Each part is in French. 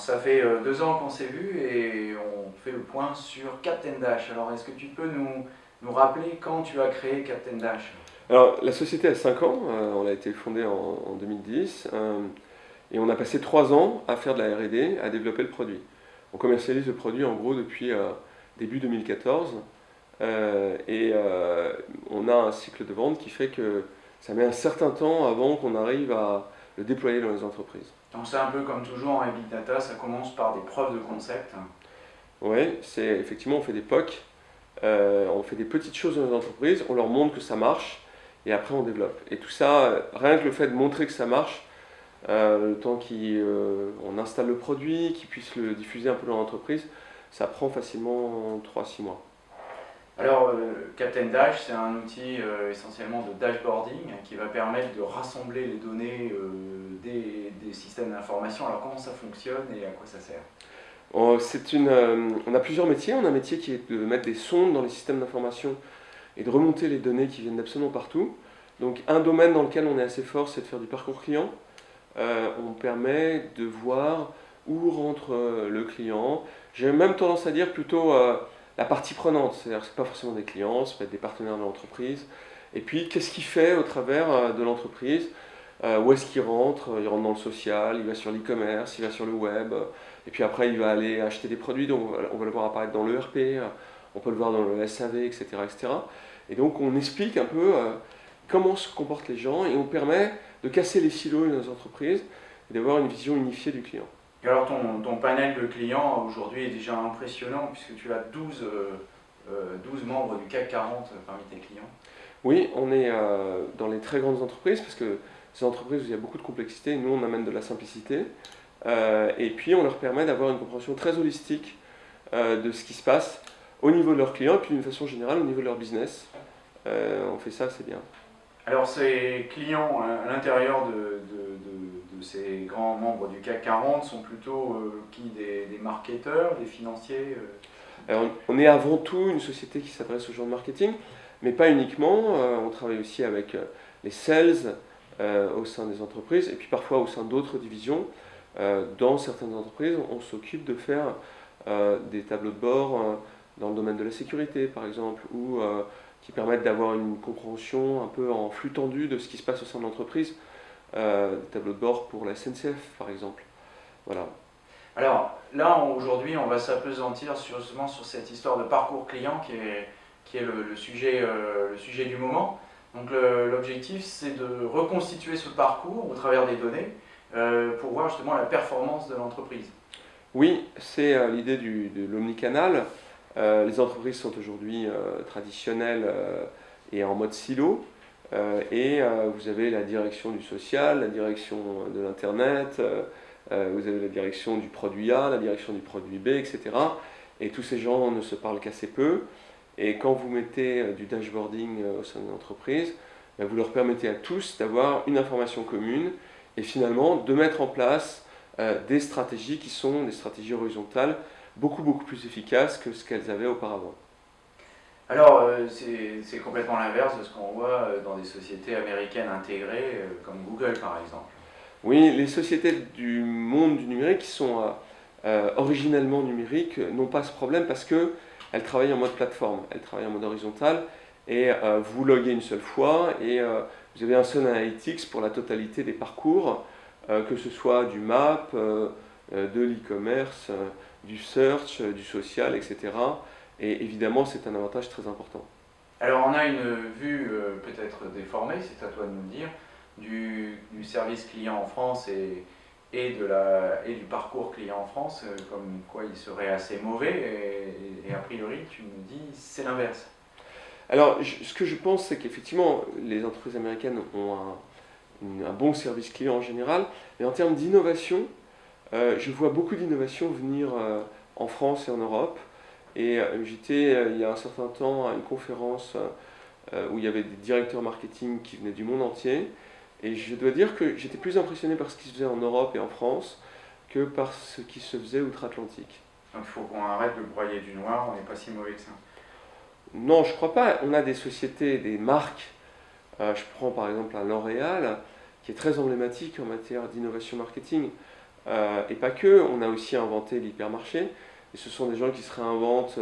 Ça fait euh, deux ans qu'on s'est vu et on fait le point sur Captain Dash. Alors est-ce que tu peux nous, nous rappeler quand tu as créé Captain Dash? Alors la société a 5 ans, euh, on a été fondée en, en 2010 euh, et on a passé 3 ans à faire de la R&D, à développer le produit. On commercialise le produit en gros depuis début 2014 euh, et on a un cycle de vente qui fait que ça met un certain temps avant qu'on arrive à le déployer dans les entreprises. Donc c'est un peu comme toujours en Big Data, ça commence par des preuves de concept. Oui, c'est effectivement on fait des POC, euh, on fait des petites choses dans les entreprises, on leur montre que ça marche et après on développe. Et tout ça, rien que le fait de montrer que ça marche, euh, le temps qu'on installe le produit, qu'ils puissent le diffuser un peu dans l'entreprise, ça prend facilement 3-6 mois. Alors, euh, Captain Dash, c'est un outil euh, essentiellement de dashboarding qui va permettre de rassembler les données euh, des, des systèmes d'information. Alors, comment ça fonctionne et à quoi ça sert? Une, on a plusieurs métiers. On a un métier qui est de mettre des sondes dans les systèmes d'information et de remonter les données qui viennent d'absolument partout. Donc un domaine dans lequel on est assez fort, c'est de faire du parcours client. On permet de voir où rentre le client. J'ai même tendance à dire plutôt la partie prenante, c'est-à-dire que ce pas forcément des clients, ça peut être des partenaires de l'entreprise. Et puis qu'est-ce qu'il fait au travers euh, de l'entreprise? Euh, Où est-ce qu'il rentre? Il rentre dans le social, il va sur l'e-commerce, il va sur le web, et puis après il va aller acheter des produits, donc on va- le voir apparaître dans l'ERP, euh, on peut le voir dans le SAV, etc. etc. Et donc on explique un peu comment se comportent les gens et on permet de casser les silos dans les entreprises et d'avoir une vision unifiée du client. Et alors, ton, ton panel de clients aujourd'hui est déjà impressionnant puisque tu as 12, euh, euh, 12 membres du CAC 40 parmi tes clients. Oui, on est euh, dans les très grandes entreprises parce que ces entreprises où il y a beaucoup de complexité, nous on amène de la simplicité Euh, et puis on leur permet d'avoir une compréhension très holistique euh, de ce qui se passe au niveau de leurs clients et puis d'une façon générale au niveau de leur business. Euh, on fait ça, c'est bien. Alors, ces clients à l'intérieur de, de- de- de ces grands membres du CAC 40 sont plutôt euh, qui des, marketeurs, des financiers euh Alors, on est avant tout une société qui s'adresse aux gens de marketing, mais pas uniquement. Euh, on travaille aussi avec euh, les sales euh, au sein des entreprises et puis parfois au sein d'autres divisions. Euh, dans certaines entreprises, on s'occupe de faire euh, des tableaux de bord euh, dans le domaine de la sécurité, par exemple, ou euh, qui permettent d'avoir une compréhension un peu en flux tendu de ce qui se passe au sein de l'entreprise. Euh, des tableaux de bord pour la SNCF, par exemple. Voilà. Alors là, aujourd'hui, on va s'apesantir justement sur cette histoire de parcours client qui est, qui est le, le sujet, euh, le sujet du moment. Donc l'objectif, c'est de reconstituer ce parcours au travers des données euh, pour voir justement la performance de l'entreprise. Oui, c'est euh, l'idée de l'omnicanal. Les entreprises sont aujourd'hui traditionnelles et en mode silo. Euh, et euh, vous avez la direction du social, la direction de l'Internet, euh, vous avez la direction du produit A, la direction du produit B, etc. Et tous ces gens ne se parlent qu'assez peu. Et quand vous mettez du dashboarding au sein d'une entreprise, ben, vous leur permettez à tous d'avoir une information commune et finalement de mettre en place des stratégies qui sont des stratégies horizontales beaucoup beaucoup plus efficaces que ce qu'elles avaient auparavant. Alors euh, c'est complètement l'inverse de ce qu'on voit euh, dans des sociétés américaines intégrées euh, comme Google par exemple. Oui, les sociétés du monde du numérique qui sont originellement numériques n'ont pas ce problème parce que elles travaillent en mode plateforme, elles travaillent en mode horizontal et vous loguez une seule fois et vous avez un seul analytics pour la totalité des parcours, que ce soit du map, de l'e-commerce, du search, du social, etc. Et évidemment, c'est un avantage très important. Alors on a une vue euh, peut-être déformée, c'est à toi de nous le dire, du, du service client en France et, et, de la, et du parcours client en France, euh, comme quoi il serait assez mauvais, et, et a priori tu nous dis c'est l'inverse. Alors, je- ce que je pense, c'est qu'effectivement, les entreprises américaines ont un, bon service client en général, mais en termes d'innovation, euh, je vois beaucoup d'innovations venir euh, en France et en Europe. Et euh, j'étais, euh, il y a un certain temps, à une conférence euh, où il y avait des directeurs marketing qui venaient du monde entier. Et je dois dire que j'étais plus impressionné par ce qui se faisait en Europe et en France que par ce qui se faisait outre-Atlantique. Donc il faut qu'on arrête de broyer du noir, on n'est pas si mauvais que ça. Non, je crois pas. On a des sociétés, des marques. Euh, je prends par exemple un L'Oréal, qui est très emblématique en matière d'innovation marketing. et pas que. On a aussi inventé l'hypermarché, et ce sont des gens qui se réinventent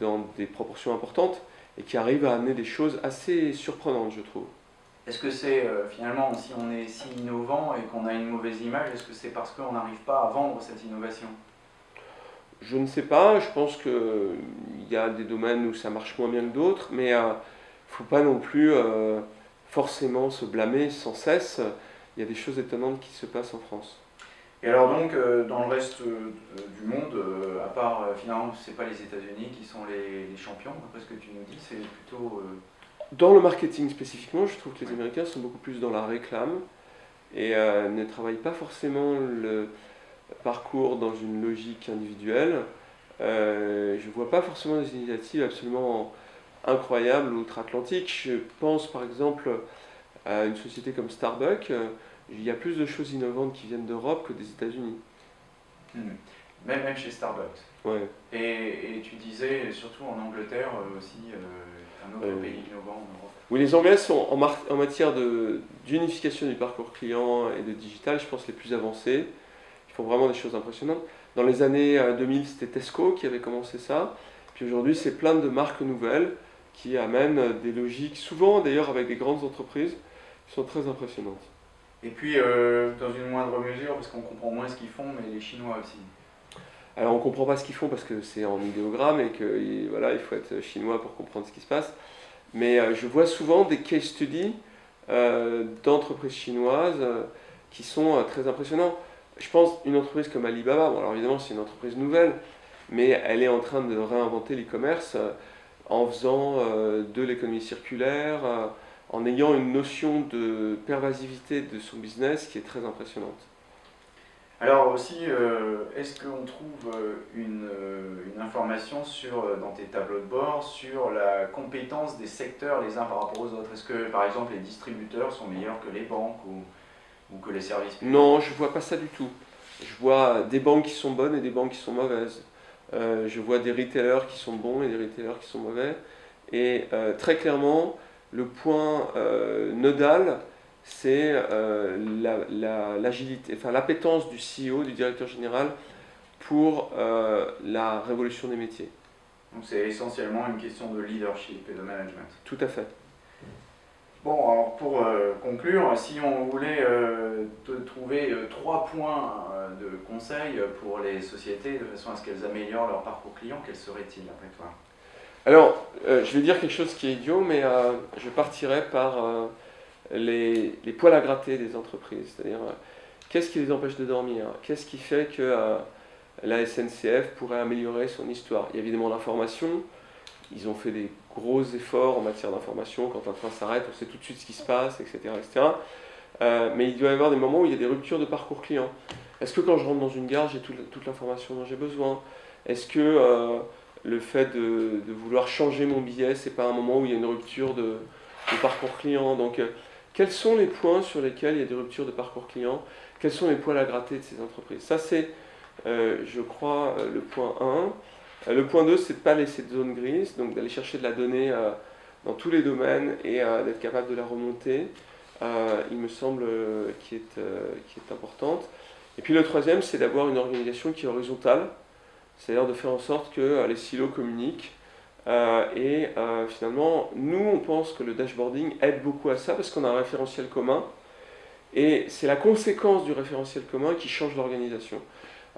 dans des proportions importantes et qui arrivent à amener des choses assez surprenantes, je trouve. Est-ce que c'est finalement, si on est si innovant et qu'on a une mauvaise image, est-ce que c'est parce qu'on n'arrive pas à vendre cette innovation? Je ne sais pas, je pense qu'il y a des domaines où ça marche moins bien que d'autres, mais il euh, ne faut pas non plus euh, forcément se blâmer sans cesse. Il y a des choses étonnantes qui se passent en France. Et alors donc, euh, dans le reste du monde, à part finalement, ce n'est pas les États-Unis qui sont les, champions, d'après ce que tu nous dis, c'est plutôt... Dans le marketing spécifiquement, je trouve que les Américains sont beaucoup plus dans la réclame et ne travaillent pas forcément le parcours dans une logique individuelle, euh, je ne vois pas forcément des initiatives absolument incroyables outre-Atlantique. Je pense par exemple à une société comme Starbucks. Il y a plus de choses innovantes qui viennent d'Europe que des États-Unis. Hmm. Même, même chez Starbucks. Ouais. Et, tu disais, surtout en Angleterre euh, aussi, euh, un autre pays innovant en Europe. Oui, les Anglais sont en, en matière d'unification du parcours client et de digital, je pense, les plus avancés. Ils font vraiment des choses impressionnantes. Dans les années 2000, euh, c'était Tesco qui avait commencé ça. Puis aujourd'hui, c'est plein de marques nouvelles qui amènent des logiques, souvent d'ailleurs avec des grandes entreprises, qui sont très impressionnantes. Et puis, euh, dans une moindre mesure, parce qu'on comprend moins ce qu'ils font, mais les Chinois aussi. Alors, on ne comprend pas ce qu'ils font parce que c'est en idéogramme et qu'il voilà, il faut être chinois pour comprendre ce qui se passe. Mais euh, je vois souvent des case studies d'entreprises chinoises qui sont très impressionnants je pense une entreprise comme Alibaba, bon alors évidemment c'est une entreprise nouvelle, mais elle est en train de réinventer l'e-commerce euh, en faisant euh, de l'économie circulaire, euh, en ayant une notion de pervasivité de son business qui est très impressionnante. Alors aussi, est-ce qu'on trouve une, une, information sur, dans tes tableaux de bord sur la compétence des secteurs les uns par rapport aux autres? Est-ce que par exemple les distributeurs sont meilleurs que les banques ou que les services Non, je vois pas ça du tout. Je vois des banques qui sont bonnes et des banques qui sont mauvaises. Euh, je vois des retailers qui sont bons et des retailers qui sont mauvais. Et euh, très clairement, le point euh, nodal, c'est l'agilité, enfin l'appétence du CEO, du directeur général, pour la révolution des métiers. Donc c'est essentiellement une question de leadership et de management. Tout à fait. Bon, alors pour euh, conclure, si on voulait euh, te trouver euh, trois points de conseil pour les sociétés de façon à ce qu'elles améliorent leur parcours client, quels seraient-ils après toi? Alors, je vais dire quelque chose qui est idiot, mais je partirai par les, les, poils à gratter des entreprises. C'est-à-dire, qu'est-ce qui les empêche de dormir? Qu'est-ce qui fait que la SNCF pourrait améliorer son histoire? Il y a évidemment l'information, ils ont fait des gros efforts en matière d'information. Quand un train s'arrête, on sait tout de suite ce qui se passe, etc. etc. Euh, mais il doit y avoir des moments où il y a des ruptures de parcours client. Est-ce que quand je rentre dans une gare, j'ai toute, l'information dont j'ai besoin? Est-ce que euh, le fait de, vouloir changer mon billet, c'est pas un moment où il y a une rupture de, parcours client Donc, euh, quels sont les points sur lesquels il y a des ruptures de parcours client? Quels sont les points à gratter de ces entreprises? Ça, c'est, je crois, le point 1. Euh, le point 2, c'est de ne pas laisser de zone grise, donc d'aller chercher de la donnée euh, dans tous les domaines et euh, d'être capable de la remonter, il me semble, qui est, qui est importante. Et puis le troisième, c'est d'avoir une organisation qui est horizontale, c'est-à-dire de faire en sorte que les silos communiquent. et finalement, nous, on pense que le dashboarding aide beaucoup à ça parce qu'on a un référentiel commun. Et c'est la conséquence du référentiel commun qui change l'organisation.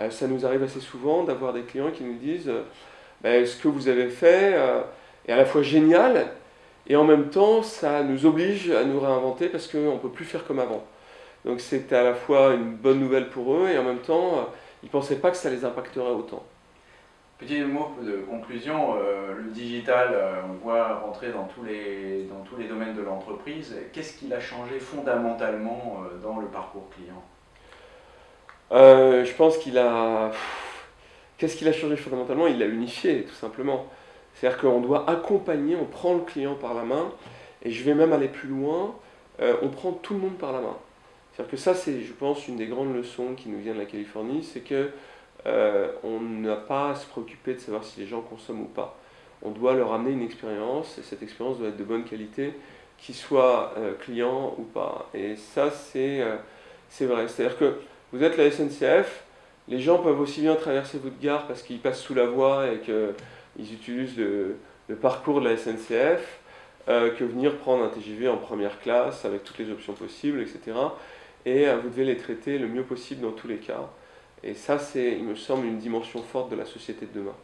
Euh, ça nous arrive assez souvent d'avoir des clients qui nous disent euh, ben, ce que vous avez fait euh, est à la fois génial et en même temps ça nous oblige à nous réinventer parce qu'on ne peut plus faire comme avant. Donc c'était à la fois une bonne nouvelle pour eux et en même temps ils ne pensaient pas que ça les impacterait autant. Petit mot de conclusion, le digital, on voit rentrer dans tous les, domaines de l'entreprise. Qu'est-ce qu'il a changé fondamentalement dans le parcours client? Euh, je pense qu'il a... Qu'est-ce qu'il a changé fondamentalement? Il l'a unifié, tout simplement. C'est-à-dire qu'on doit accompagner, on prend le client par la main, et je vais même aller plus loin, euh, on prend tout le monde par la main. C'est-à-dire que ça, c'est, je pense, une des grandes leçons qui nous vient de la Californie, c'est que euh, on n'a pas à se préoccuper de savoir si les gens consomment ou pas. On doit leur amener une expérience, et cette expérience doit être de bonne qualité, qu'ils soient clients ou pas. Et ça, c'est, c'est vrai. C'est-à-dire que Vous êtes la SNCF, les gens peuvent aussi bien traverser votre gare parce qu'ils passent sous la voie et qu'ils utilisent le, parcours de la SNCF, euh, que venir prendre un TGV en première classe avec toutes les options possibles, etc. Et vous devez les traiter le mieux possible dans tous les cas. Et ça, c'est, il me semble, une dimension forte de la société de demain.